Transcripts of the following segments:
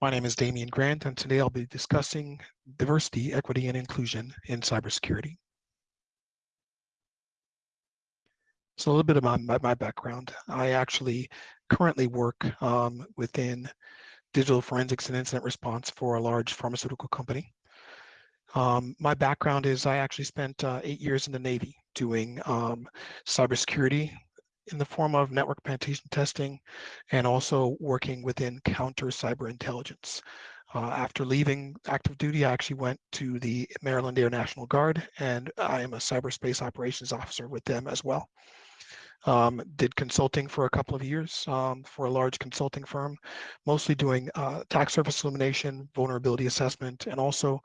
My name is Damian Grant, and today I'll be discussing diversity, equity, and inclusion in cybersecurity. So a little bit about my, my background. I actually currently work um, within digital forensics and incident response for a large pharmaceutical company. Um, my background is I actually spent uh, eight years in the Navy doing um, cybersecurity in the form of network penetration testing and also working within counter cyber intelligence. Uh, after leaving active duty, I actually went to the Maryland Air National Guard and I am a cyberspace operations officer with them as well. Um, did consulting for a couple of years um, for a large consulting firm, mostly doing uh, attack surface elimination, vulnerability assessment, and also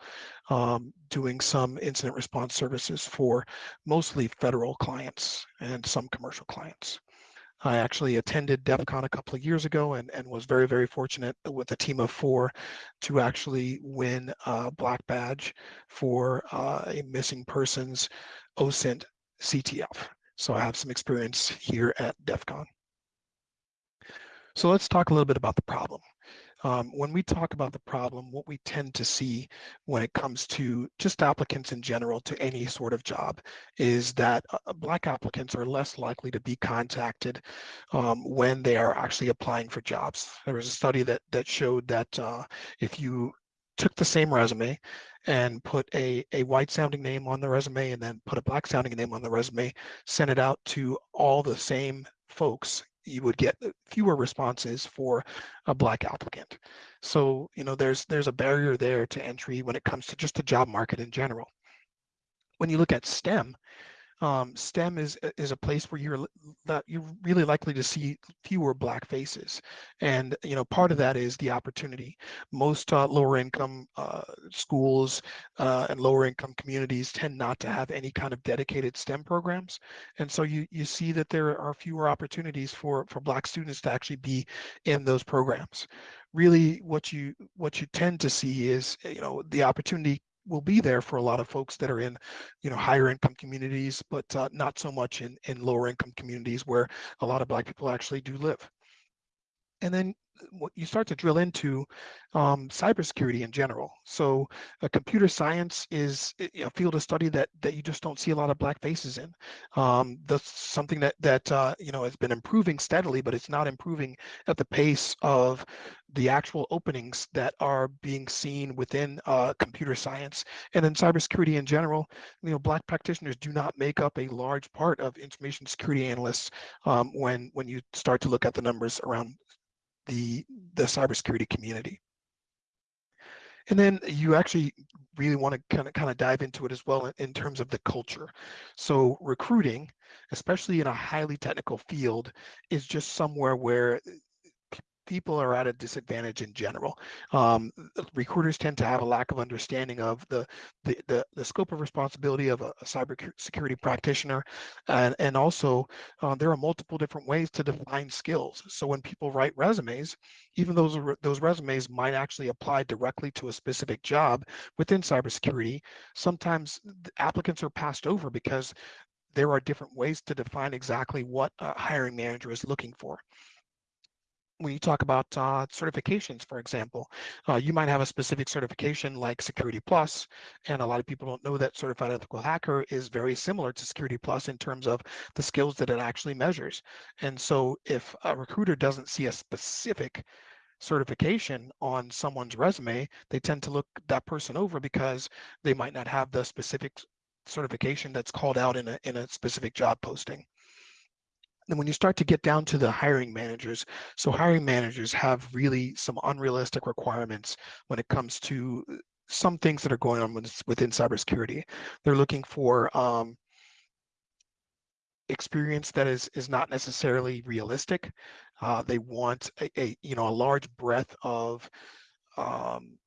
um, doing some incident response services for mostly federal clients and some commercial clients. I actually attended DEF CON a couple of years ago and, and was very, very fortunate with a team of four to actually win a black badge for uh, a missing persons OSINT CTF. So I have some experience here at DEF CON. So let's talk a little bit about the problem. Um, when we talk about the problem, what we tend to see when it comes to just applicants in general to any sort of job is that uh, Black applicants are less likely to be contacted um, when they are actually applying for jobs. There was a study that, that showed that uh, if you took the same resume and put a, a white sounding name on the resume and then put a black sounding name on the resume, send it out to all the same folks you would get fewer responses for a black applicant. So, you know, there's there's a barrier there to entry when it comes to just the job market in general. When you look at STEM, um, STEM is is a place where you're that you're really likely to see fewer black faces, and you know part of that is the opportunity. Most uh, lower income uh, schools uh, and lower income communities tend not to have any kind of dedicated STEM programs, and so you you see that there are fewer opportunities for for black students to actually be in those programs. Really, what you what you tend to see is you know the opportunity will be there for a lot of folks that are in, you know, higher income communities, but uh, not so much in, in lower income communities where a lot of Black people actually do live. And then you start to drill into um, cybersecurity in general. So computer science is a field of study that that you just don't see a lot of black faces in. Um, that's something that that uh, you know has been improving steadily, but it's not improving at the pace of the actual openings that are being seen within uh, computer science and then cybersecurity in general. You know, black practitioners do not make up a large part of information security analysts um, when when you start to look at the numbers around the, the cybersecurity community. And then you actually really want to kind of kind of dive into it as well in, in, terms of the culture. So recruiting, especially in a highly technical field, is just somewhere where people are at a disadvantage in general. Um, recruiters tend to have a lack of understanding of the the, the, the scope of responsibility of a, a cyber security practitioner, and, and also uh, there are multiple different ways to define skills. So when people write resumes, even those those resumes might actually apply directly to a specific job within cybersecurity. Sometimes applicants are passed over because there are different ways to define exactly what a hiring manager is looking for when you talk about uh, certifications, for example, uh, you might have a specific certification like Security Plus, and a lot of people don't know that Certified Ethical Hacker is very similar to Security Plus in terms of the skills that it actually measures. And so if a recruiter doesn't see a specific certification on someone's resume, they tend to look that person over because they might not have the specific certification that's called out in a, in a specific job posting. And when you start to get down to the hiring managers, so hiring managers have really some unrealistic requirements when it comes to uh, some things that are going on within cybersecurity. They're looking for um, experience that is is not necessarily realistic. Uh, they want a, a, you know a large breadth of um,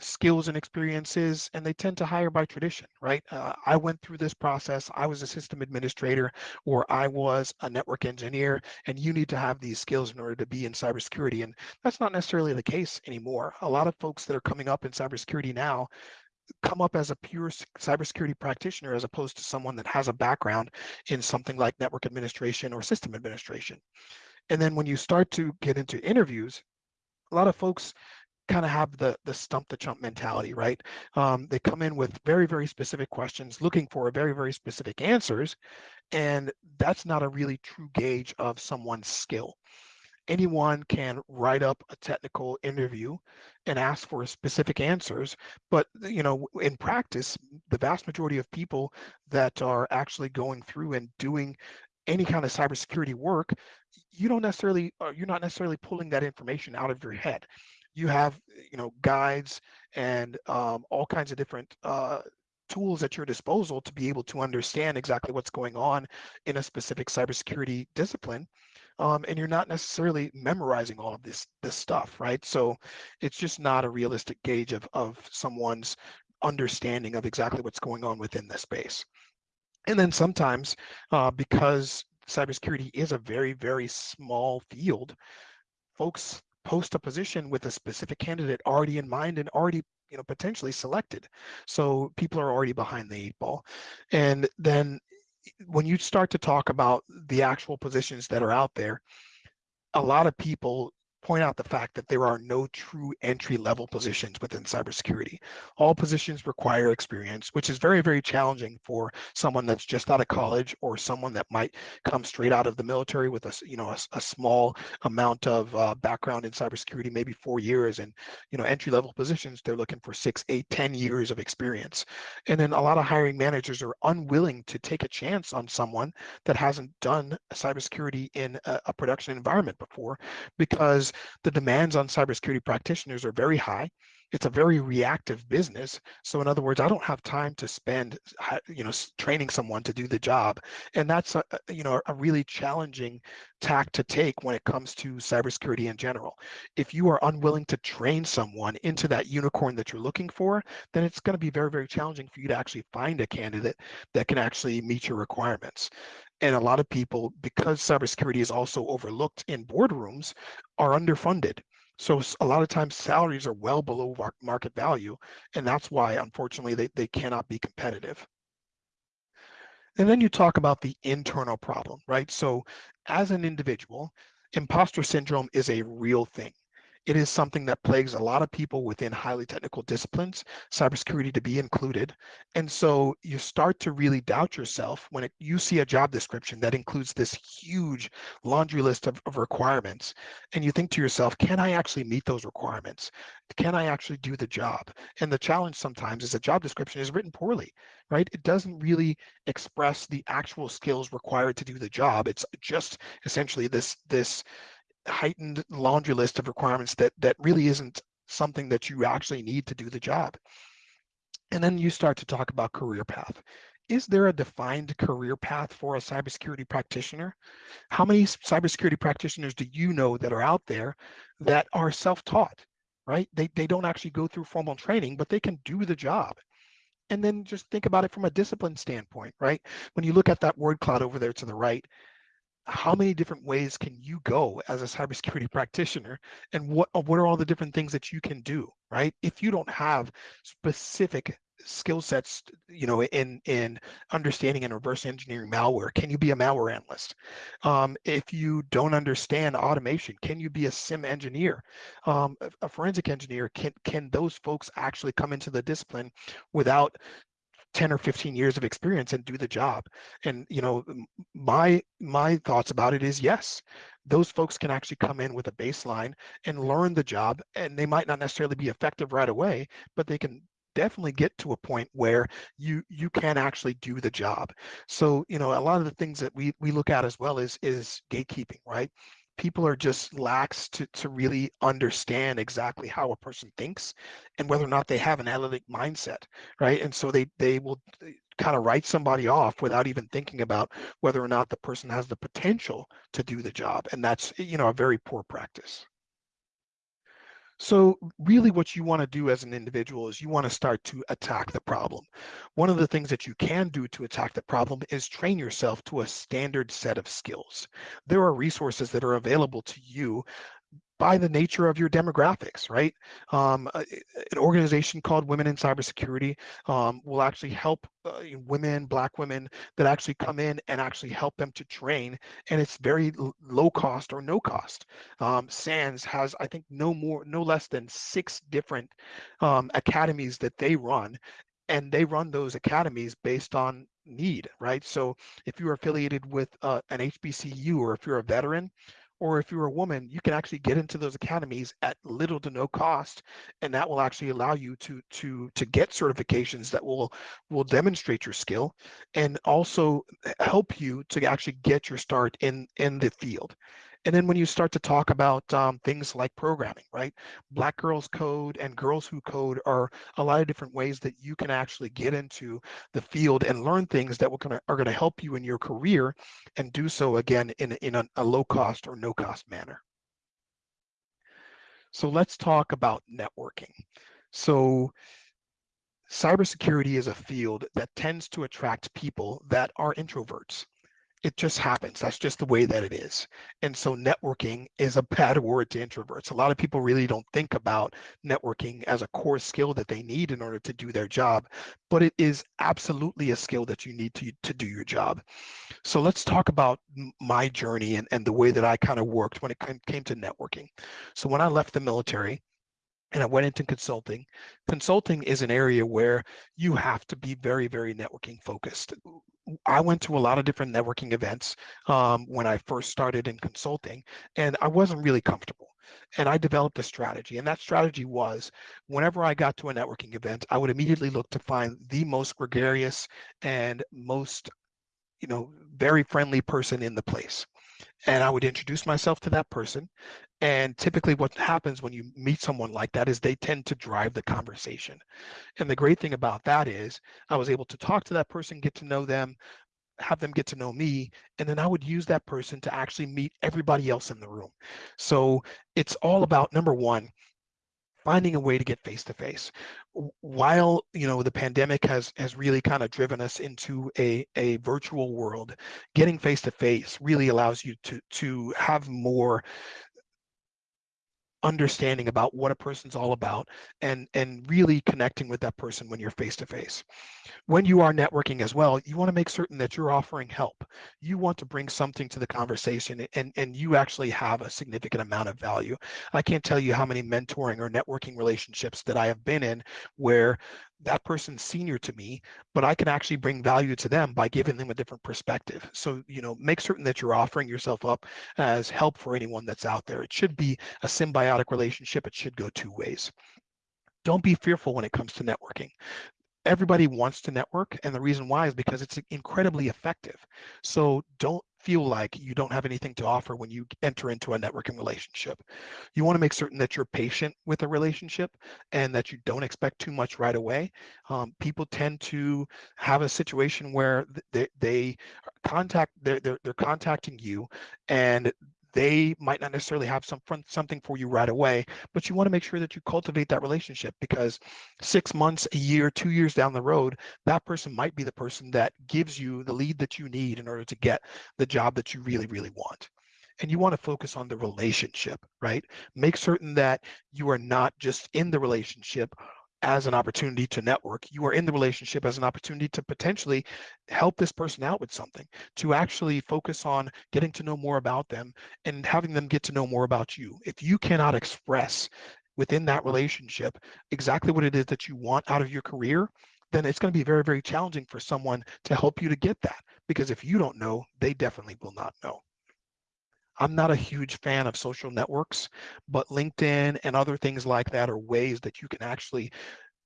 skills and experiences and they tend to hire by tradition right? Uh, i went through this process i was a system administrator or i was a network engineer and you need to have these skills in order to be in cybersecurity and that's not necessarily the case anymore. A lot of folks that are coming up in cybersecurity now come up as a pure cybersecurity practitioner as opposed to someone that has a background in something like network administration or system administration. And then when you start to get into interviews a lot of folks kind of have the the stump the chump mentality, right? Um, they come in with very very specific questions, looking for very very specific answers, and that's not a really true gauge of someone's skill. Anyone can write up a technical interview and ask for specific answers, but you know, in practice, the vast majority of people that are actually going through and doing any kind of cybersecurity work, you don't necessarily, uh, you're not necessarily pulling that information out of your head you have you know guides and um, all kinds of different uh, tools at your disposal to be able to understand exactly what's going on in a specific cybersecurity discipline. Um, and you're not necessarily memorizing all of this this stuff, right? So it's just not a realistic gauge of of someone's understanding of exactly what's going on within the space. And then sometimes, uh, because cybersecurity is a very very small field, folks post a position with a specific candidate already in mind and already you know potentially selected. So people are already behind the eight ball. And then when you start to talk about the actual positions that are out there a lot of people point out the fact that there are no true entry level positions within cybersecurity. All positions require experience, which is very, very challenging for someone that's just out of college or someone that might come straight out of the military with a, you know, a, a small amount of uh, background in cybersecurity, maybe four years. And, you know, entry level positions, they're looking for six, eight, ten years of experience. And then a lot of hiring managers are unwilling to take a chance on someone that hasn't done cybersecurity in a, a production environment before because the demands on cybersecurity practitioners are very high. It's a very reactive business. So in other words, I don't have time to spend, you know, training someone to do the job. And that's, a, you know, a really challenging tack to take when it comes to cybersecurity in general. If you are unwilling to train someone into that unicorn that you're looking for, then it's going to be very, very challenging for you to actually find a candidate that can actually meet your requirements and a lot of people, because cybersecurity is also overlooked in boardrooms, are underfunded. So a lot of times salaries are well below market value, and that's why, unfortunately, they, they cannot be competitive. And then you talk about the internal problem, right? So as an individual, imposter syndrome is a real thing. It is something that plagues a lot of people within highly technical disciplines, cybersecurity to be included. And so you start to really doubt yourself when it, you see a job description that includes this huge laundry list of, of requirements. And you think to yourself, can I actually meet those requirements? Can I actually do the job? And the challenge sometimes is a job description is written poorly, right? It doesn't really express the actual skills required to do the job. It's just essentially this, this heightened laundry list of requirements that that really isn't something that you actually need to do the job. And then you start to talk about career path. Is there a defined career path for a cybersecurity practitioner? How many cybersecurity practitioners do you know that are out there that are self-taught, right? They, they don't actually go through formal training, but they can do the job. And then just think about it from a discipline standpoint, right? When you look at that word cloud over there to the right, how many different ways can you go as a cybersecurity practitioner and what uh, what are all the different things that you can do right? If you don't have specific skill sets you know in in understanding and reverse engineering malware can you be a malware analyst? Um, if you don't understand automation can you be a SIEM engineer? Um, a forensic engineer can can those folks actually come into the discipline without 10 or 15 years of experience and do the job. And you know my my thoughts about it is yes those folks can actually come in with a baseline and learn the job and they might not necessarily be effective right away but they can definitely get to a point where you you can actually do the job. So you know a lot of the things that we we look at as well is is gatekeeping right people are just lax to, to really understand exactly how a person thinks and whether or not they have an analytic mindset, right? And so they, they will eh, kind of write somebody off without even thinking about whether or not the person has the potential to do the job. And that's, eh, you know, a very poor practice. So really what you want to do as an individual is you want to start to attack the problem. One of the things that you can do to attack the problem is train yourself to a standard set of skills. There are resources that are available to you by the nature of your demographics, right? Um, an organization called Women in Cybersecurity um, will actually help uh, women, Black women that actually come in and actually help them to train, and it's very low cost or no cost. Um, SANS has, I think, no more, no less than six different um, academies that they run, and they run those academies based on need, right? So if you're affiliated with uh, an HBCU or if you're a veteran, or if you're a woman, you can actually get into those academies at little to no cost, and that will actually allow you to to to get certifications that will will demonstrate your skill, and also eh, help you to actually get your start in in the field. And then when you start to talk about um, things like programming, right? Black Girls Code and Girls Who Code are a lot of different ways that you can actually get into the field and learn things that are going to help you in your career and do so again in, in a, a low cost or no cost manner. So let's talk about networking. So cybersecurity is a field that tends to attract people that are introverts it just happens. That's just the way that it is. And so networking is a bad word to introverts. A lot of people really don't think about networking as a core skill that they need in order to do their job, but it is absolutely a skill that you need to, to do your job. So let's talk about my journey and, and the way that I kind of worked when it came to networking. So when I left the military, and I went into consulting. Consulting is an area where you have to be very, very networking focused. I went to a lot of different networking events um, when I first started in consulting, and I wasn't really comfortable. And I developed a strategy, and that strategy was whenever I got to a networking event, I would immediately look to find the most gregarious and most, you know, very friendly person in the place and I would introduce myself to that person. And typically what happens when you meet someone like that is they tend to drive the conversation. And the great thing about that is I was able to talk to that person, get to know them, have them get to know me, and then I would use that person to actually meet everybody else in the room. So it's all about number one, finding a way to get face to face while you know the pandemic has has really kind of driven us into a a virtual world getting face to face really allows you to to have more understanding about what a person's all about and and really connecting with that person when you're face to face when you are networking as well you want to make certain that you're offering help. You want to bring something to the conversation and and you actually have a significant amount of value. I can't tell you how many mentoring or networking relationships that i have been in where that person's senior to me, but I can actually bring value to them by giving them a different perspective. So, you know, make certain that you're offering yourself up as help for anyone that's out there. It should be a symbiotic relationship. It should go two ways. Don't be fearful when it comes to networking everybody wants to network and the reason why is because it's incredibly effective so don't feel like you don't have anything to offer when you enter into a networking relationship. You want to make certain that you're patient with a relationship and that you don't expect too much right away. Um, people tend to have a situation where they, they contact they're, they're, they're contacting you and they might not necessarily have some something for you right away, but you want to make sure that you cultivate that relationship because six months, a year, two years down the road, that person might be the person that gives you the lead that you need in order to get the job that you really, really want and you want to focus on the relationship, right? Make certain that you are not just in the relationship as an opportunity to network. You are in the relationship as an opportunity to potentially help this person out with something, to actually focus on getting to know more about them and having them get to know more about you. If you cannot express within that relationship exactly what it is that you want out of your career, then it's going to be very, very challenging for someone to help you to get that. Because if you don't know, they definitely will not know. I'm not a huge fan of social networks, but LinkedIn and other things like that are ways that you can actually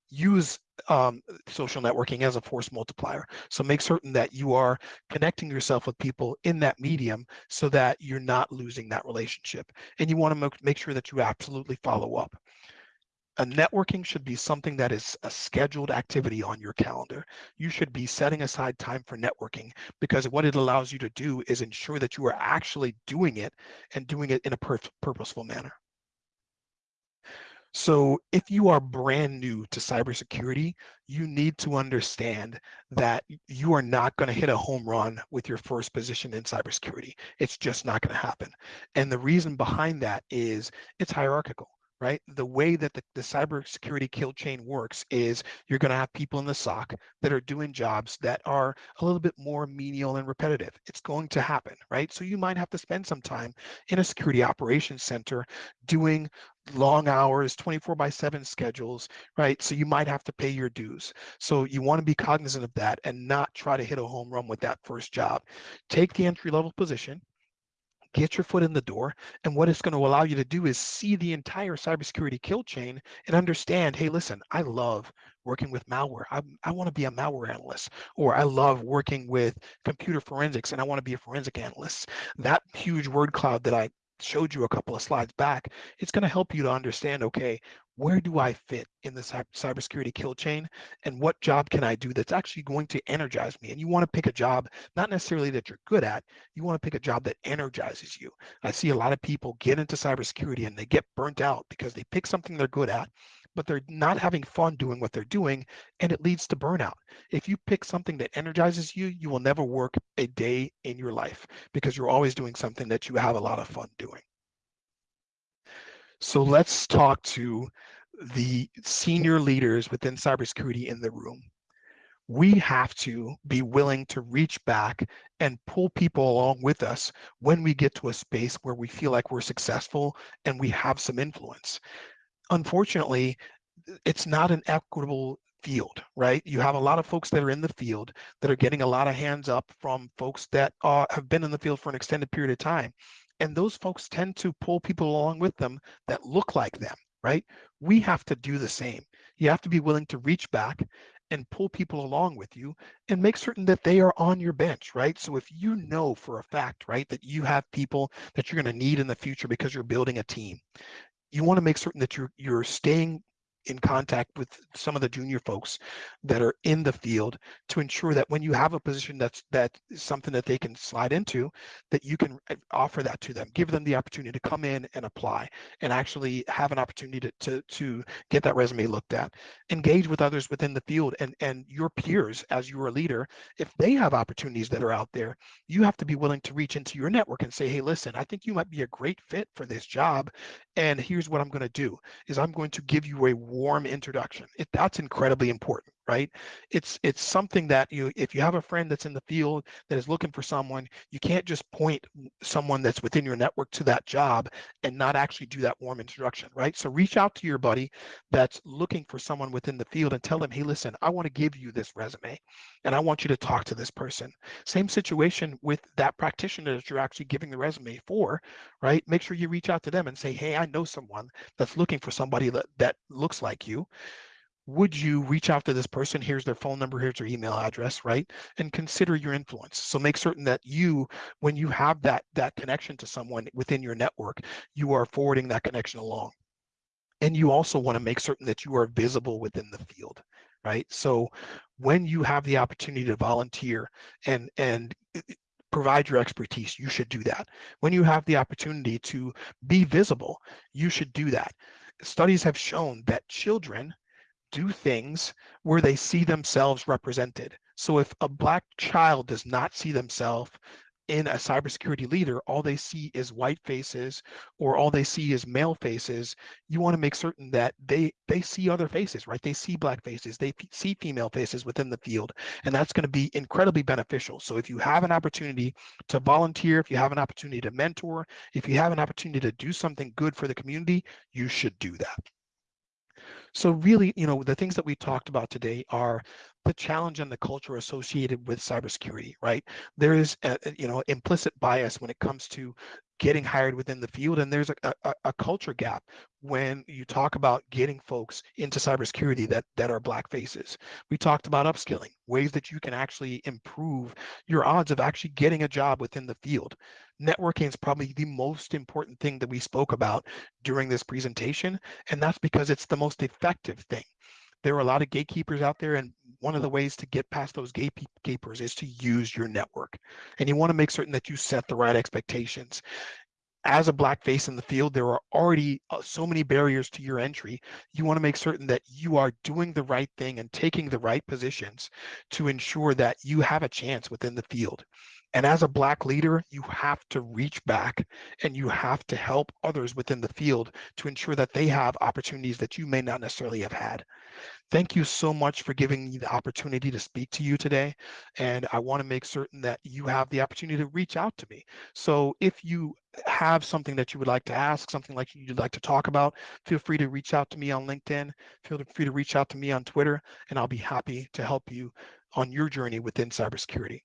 use um, social networking as a force multiplier. So make certain that you are connecting yourself with people in that medium so that you're not losing that relationship. And you want to make sure that you absolutely follow up a networking should be something that is a scheduled activity on your calendar. You should be setting aside time for networking because what it allows you to do is ensure that you are actually doing it and doing it in a pur purposeful manner. So if you are brand new to cybersecurity, you need to understand that you are not going to hit a home run with your first position in cybersecurity. It's just not going to happen. And the reason behind that is it's hierarchical right? The way that the, the cybersecurity kill chain works is you're going to have people in the SOC that are doing jobs that are a little bit more menial and repetitive. It's going to happen, right? So you might have to spend some time in a security operations center doing long hours, 24 by 7 schedules, right? So you might have to pay your dues. So you want to be cognizant of that and not try to hit a home run with that first job. Take the entry level position, get your foot in the door. And what it's going to allow you to do is see the entire cybersecurity kill chain and understand, hey, listen, I love working with malware. I, I want to be a malware analyst, or I love working with computer forensics and I want to be a forensic analyst. That huge word cloud that I showed you a couple of slides back, it's going to help you to understand, okay, where do I fit in the cybersecurity kill chain and what job can I do that's actually going to energize me? And you want to pick a job, not necessarily that you're good at, you want to pick a job that energizes you. I see a lot of people get into cybersecurity and they get burnt out because they pick something they're good at, but they're not having fun doing what they're doing and it leads to burnout. If you pick something that energizes you, you will never work a day in your life because you're always doing something that you have a lot of fun doing. So let's talk to the senior leaders within cybersecurity in the room. We have to be willing to reach back and pull people along with us when we get to a space where we feel like we're successful and we have some influence. Unfortunately, it's not an equitable field, right? You have a lot of folks that are in the field that are getting a lot of hands up from folks that uh, have been in the field for an extended period of time. And those folks tend to pull people along with them that look like them, right? We have to do the same. You have to be willing to reach back and pull people along with you and make certain that they are on your bench, right? So if you know for a fact, right, that you have people that you're going to need in the future because you're building a team, you want to make certain that you're you're staying in contact with some of the junior folks that are in the field to ensure that when you have a position that's that is something that they can slide into that you can uh, offer that to them. Give them the opportunity to come in and apply and actually have an opportunity to to, to get that resume looked at. Engage with others within the field and and your peers as your leader. If they have opportunities that are out there you have to be willing to reach into your network and say hey listen i think you might be a great fit for this job and here's what i'm going to do is i'm going to give you a warm introduction. It, that's incredibly important right? It's it's something that you if you have a friend that's in the field that is looking for someone, you can't just point someone that's within your network to that job and not actually do that warm introduction, right? So reach out to your buddy that's looking for someone within the field and tell them, hey, listen, I want to give you this resume and I want you to talk to this person. Same situation with that practitioner that you're actually giving the resume for, right? Make sure you reach out to them and say, hey, I know someone that's looking for somebody that, that looks like you would you reach out to this person? Here's their phone number, here's their email address, right? And consider your influence. So make certain that you, when you have that that connection to someone within your network, you are forwarding that connection along. And you also want to make certain that you are visible within the field, right? So when you have the opportunity to volunteer and and uh, provide your expertise, you should do that. When you have the opportunity to be visible, you should do that. Studies have shown that children do things where they see themselves represented. So if a black child does not see themselves in a cybersecurity leader, all they see is white faces or all they see is male faces, you want to make certain that they they see other faces, right? They see black faces, they see female faces within the field, and that's going to be incredibly beneficial. So if you have an opportunity to volunteer, if you have an opportunity to mentor, if you have an opportunity to do something good for the community, you should do that. So really, you know, the things that we talked about today are the challenge and the culture associated with cybersecurity, right? There is, a, you know, implicit bias when it comes to getting hired within the field, and there's a, a, a culture gap when you talk about getting folks into cybersecurity that that are black faces. We talked about upskilling, ways that you can actually improve your odds of actually getting a job within the field networking is probably the most important thing that we spoke about during this presentation, and that's because it's the most effective thing. There are a lot of gatekeepers out there, and one of the ways to get past those gatekeepers is to use your network. And you want to make certain that you set the right expectations. as a black face in the field, there are already uh, so many barriers to your entry. You want to make certain that you are doing the right thing and taking the right positions to ensure that you have a chance within the field. And as a black leader, you have to reach back and you have to help others within the field to ensure that they have opportunities that you may not necessarily have had. Thank you so much for giving me the opportunity to speak to you today. And I want to make certain that you have the opportunity to reach out to me. So if you have something that you would like to ask, something like you'd like to talk about, feel free to reach out to me on LinkedIn. Feel free to reach out to me on Twitter, and I'll be happy to help you on your journey within cybersecurity.